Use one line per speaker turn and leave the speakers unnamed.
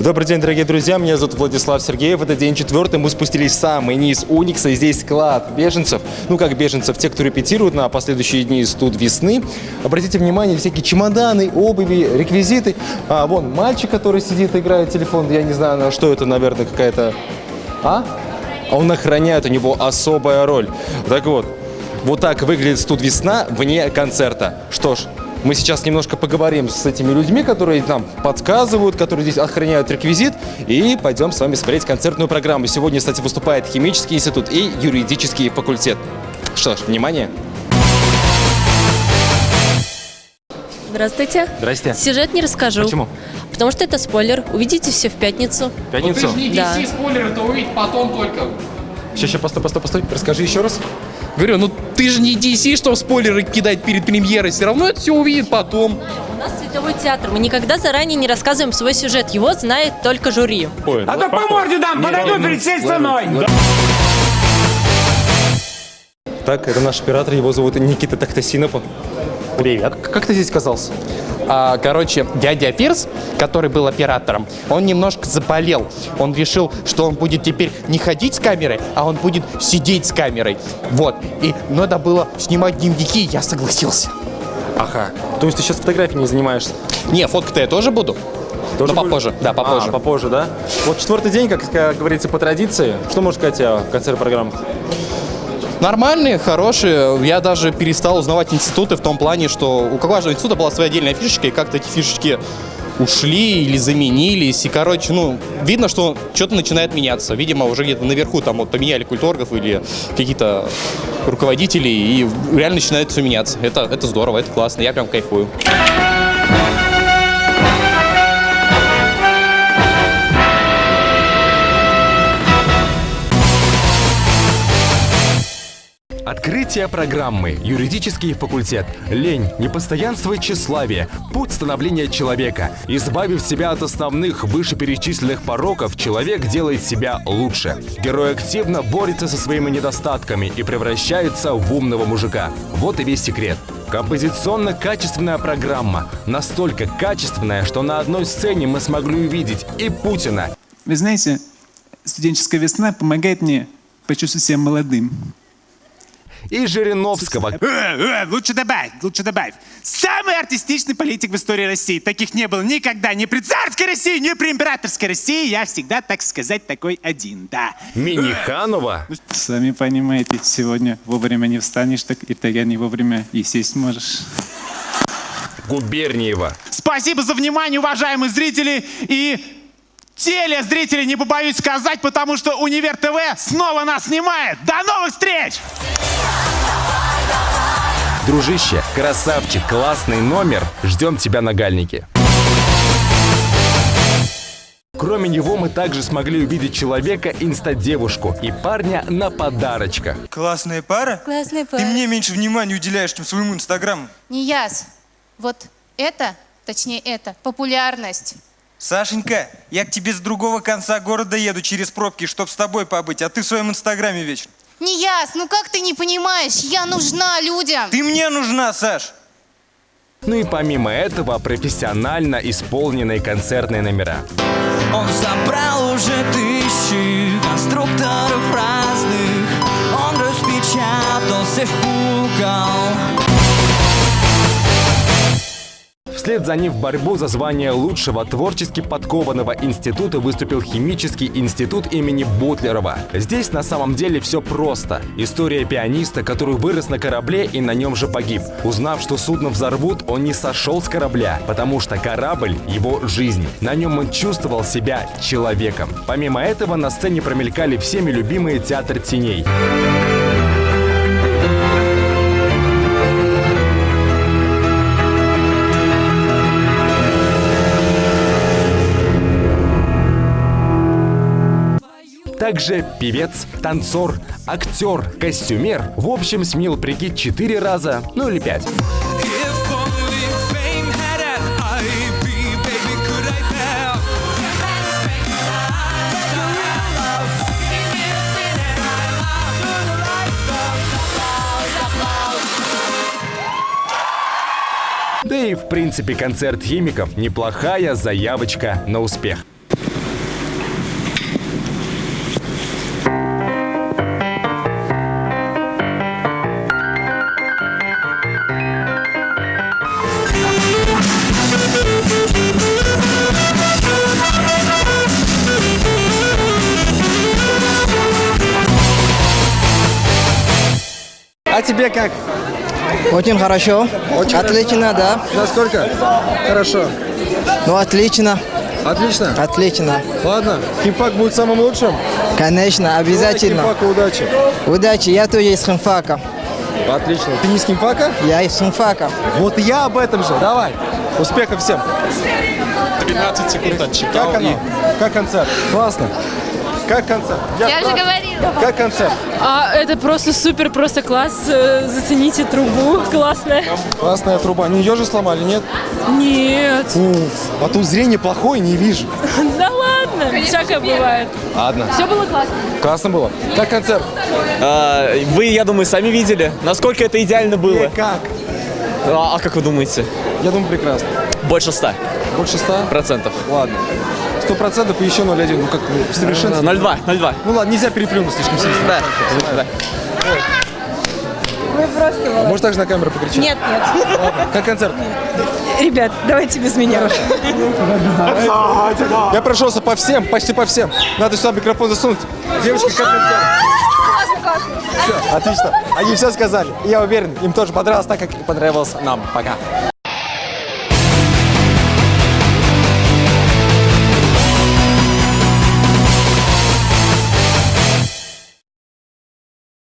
Добрый день, дорогие друзья, меня зовут Владислав Сергеев. Это день четвертый, мы спустились в самый низ Уникса, здесь склад беженцев. Ну, как беженцев, те, кто репетируют на последующие дни студ весны. Обратите внимание, всякие чемоданы, обуви, реквизиты. А, вон, мальчик, который сидит, играет телефон, я не знаю, на что это, наверное, какая-то... А? А он охраняет, у него особая роль. Так вот, вот так выглядит студ весна вне концерта. Что ж, мы сейчас немножко поговорим с этими людьми, которые нам подсказывают, которые здесь охраняют реквизит, и пойдем с вами смотреть концертную программу. Сегодня, кстати, выступает Химический институт и юридический факультет. Что ж, внимание!
Здравствуйте.
Здрасте.
Сюжет не расскажу.
Почему?
Потому что это спойлер. Увидите все в пятницу.
В пятницу?
Ну, ты же не
Да.
DC спойлеры, то увидеть потом только.
Сейчас, сейчас, постой, постой, постой. Расскажи еще раз.
Говорю, ну ты же не DC, что спойлеры кидать перед премьерой. Все равно это все увидит потом.
У нас световой театр. Мы никогда заранее не рассказываем свой сюжет. Его знает только жюри.
А то по морде дам, подойду перед всей страной.
Так, это наш оператор, его зовут Никита Тахтасинов. Привет. Как ты здесь оказался?
А, короче, дядя Фирс, который был оператором, он немножко заболел. Он решил, что он будет теперь не ходить с камерой, а он будет сидеть с камерой. Вот. И надо было снимать дневники, я согласился.
Ага. То есть ты сейчас фотографией не занимаешься?
Не, фоткать-то я тоже буду.
Тоже
Но попозже, да, попозже.
А, попозже, да? Вот четвертый день, как, как говорится, по традиции. Что можешь сказать о конце программы?
Нормальные, хорошие. Я даже перестал узнавать институты в том плане, что у каждого института была своя отдельная фишечка, и как-то эти фишечки ушли или заменились. И, короче, ну, видно, что что-то начинает меняться. Видимо, уже где-то наверху там вот поменяли культургов или какие-то руководители, и реально начинает все меняться. Это, это здорово, это классно, я прям кайфую.
Открытие программы «Юридический факультет». Лень, непостоянство и тщеславие. Путь становления человека. Избавив себя от основных вышеперечисленных пороков, человек делает себя лучше. Герой активно борется со своими недостатками и превращается в умного мужика. Вот и весь секрет. Композиционно-качественная программа. Настолько качественная, что на одной сцене мы смогли увидеть и Путина,
Вы знаете, студенческая весна помогает мне почувствовать себя молодым.
И Жириновского,
Э, э, лучше добавь, лучше добавь. Самый артистичный политик в истории России. Таких не было никогда. Ни при царской России, ни при императорской России. Я всегда, так сказать, такой один, да.
Миниханова,
Сами понимаете, сегодня вовремя не встанешь, так и тогда не вовремя и сесть можешь.
Губерниева.
Спасибо за внимание, уважаемые зрители и телезрители, не побоюсь сказать, потому что Универ ТВ снова нас снимает. До новых встреч!
Дружище, красавчик, классный номер. Ждем тебя на Гальнике. Кроме него мы также смогли увидеть человека, инста-девушку и парня на подарочках.
Классная пара?
Классная
Ты
пара.
мне меньше внимания уделяешь, чем своему инстаграму.
Не яс. Вот это, точнее это, популярность.
Сашенька, я к тебе с другого конца города еду через пробки, чтоб с тобой побыть, а ты в своем инстаграме вечно.
Не яс, ну как ты не понимаешь? Я нужна людям.
Ты мне нужна, Саш!
Ну и помимо этого, профессионально исполненные концертные номера.
Он собрал уже тысячи конструкторов разных Он распечатал всех кукол
Вслед за ним в борьбу за звание лучшего творчески подкованного института выступил химический институт имени Бутлерова. Здесь на самом деле все просто. История пианиста, который вырос на корабле и на нем же погиб. Узнав, что судно взорвут, он не сошел с корабля, потому что корабль – его жизнь. На нем он чувствовал себя человеком. Помимо этого, на сцене промелькали всеми любимые театр теней. Также певец, танцор, актер, костюмер. В общем, смел прикид 4 раза, ну или 5.
If only fame had an IB, baby, could I have
Да и в принципе концерт химиков неплохая заявочка на успех.
А тебе как?
Очень хорошо.
Очень
отлично, да.
Насколько? Хорошо.
Ну, отлично.
Отлично?
Отлично.
Ладно, химфак будет самым лучшим?
Конечно, обязательно.
Химфака удачи.
Удачи, я тоже из химфака.
Отлично. Ты не из химфака?
Я из химфака.
Вот и я об этом же. Давай. Успехов всем.
13 секунд отчитал.
Как оно? Как концерт? Классно. Как концерт?
Я же говорила.
Как концерт?
А, это просто супер, просто класс. Э, Зацените трубу, классная.
Классная труба. Не ее же сломали, нет?
Нет.
Уф, а тут зрение плохое, не вижу.
Да ладно, всякое бывает.
Ладно.
Все было классно.
Классно было. Как концерт?
А, Вы, я думаю, сами видели, насколько это идеально было.
И как?
А, а как вы думаете?
Я думаю, прекрасно.
Больше ста
Больше ста?
процентов.
Ладно. Сто процентов и еще 0,1. Ну как в совершенстве.
0,2, 0,2.
Ну ладно, нельзя переплюнуть слишком сильно.
Да, да.
Вы просто
А Можешь также на камеру покричать?
Нет, нет.
Ладно. Как концерт?
Ребят, давайте без меня.
Я прошелся по всем, почти по всем. Надо сюда микрофон засунуть. Девочки, как концерт? Все, отлично. Они все сказали. И я уверен, им тоже понравилось так, как и понравилось нам. Пока.